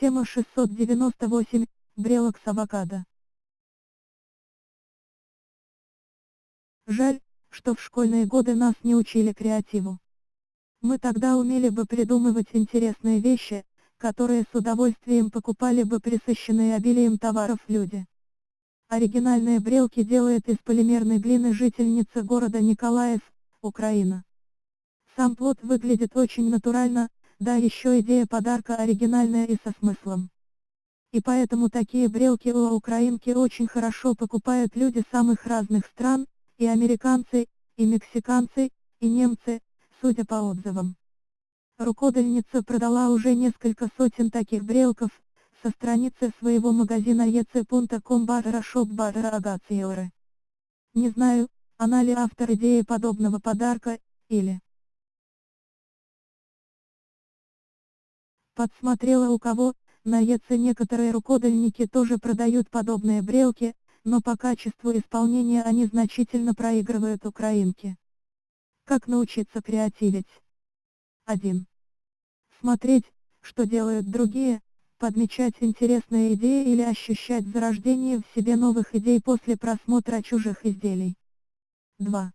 Тема 698. Брелок с авокадо. Жаль, что в школьные годы нас не учили креативу. Мы тогда умели бы придумывать интересные вещи, которые с удовольствием покупали бы присыщенные обилием товаров люди. Оригинальные брелки делает из полимерной глины жительница города Николаев, Украина. Сам плод выглядит очень натурально, да еще идея подарка оригинальная и со смыслом. И поэтому такие брелки у украинки очень хорошо покупают люди самых разных стран, и американцы, и мексиканцы, и немцы, судя по отзывам. Рукодельница продала уже несколько сотен таких брелков, со страницы своего магазина ec.com barra shop barra Не знаю, она ли автор идеи подобного подарка, или... Подсмотрела у кого, на ЕЦ некоторые рукодельники тоже продают подобные брелки, но по качеству исполнения они значительно проигрывают украинки. Как научиться креативить? 1. Смотреть, что делают другие, подмечать интересные идеи или ощущать зарождение в себе новых идей после просмотра чужих изделий. 2.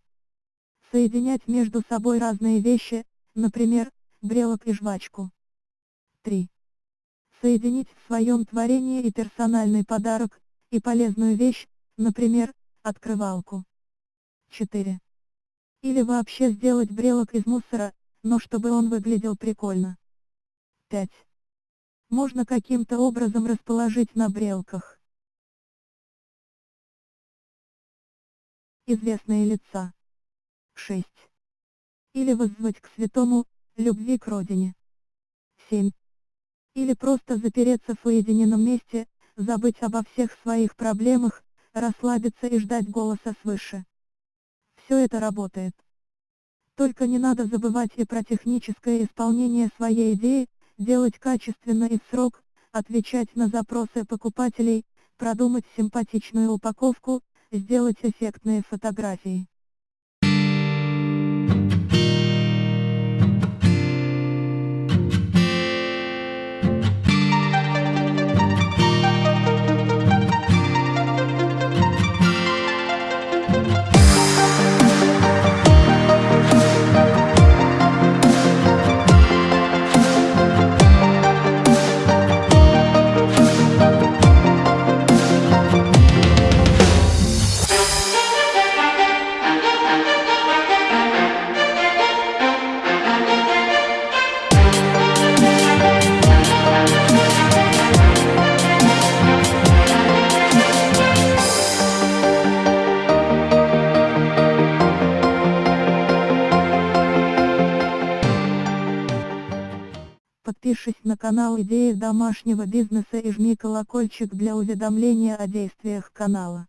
Соединять между собой разные вещи, например, брелок и жвачку. 3. Соединить в своем творении и персональный подарок, и полезную вещь, например, открывалку. 4. Или вообще сделать брелок из мусора, но чтобы он выглядел прикольно. 5. Можно каким-то образом расположить на брелках. Известные лица. 6. Или воззвать к святому, любви к родине. 7. Или просто запереться в уединенном месте, забыть обо всех своих проблемах, расслабиться и ждать голоса свыше. Все это работает. Только не надо забывать и про техническое исполнение своей идеи, делать качественно и в срок, отвечать на запросы покупателей, продумать симпатичную упаковку, сделать эффектные фотографии. Подпишись на канал Идеи домашнего бизнеса и жми колокольчик для уведомления о действиях канала.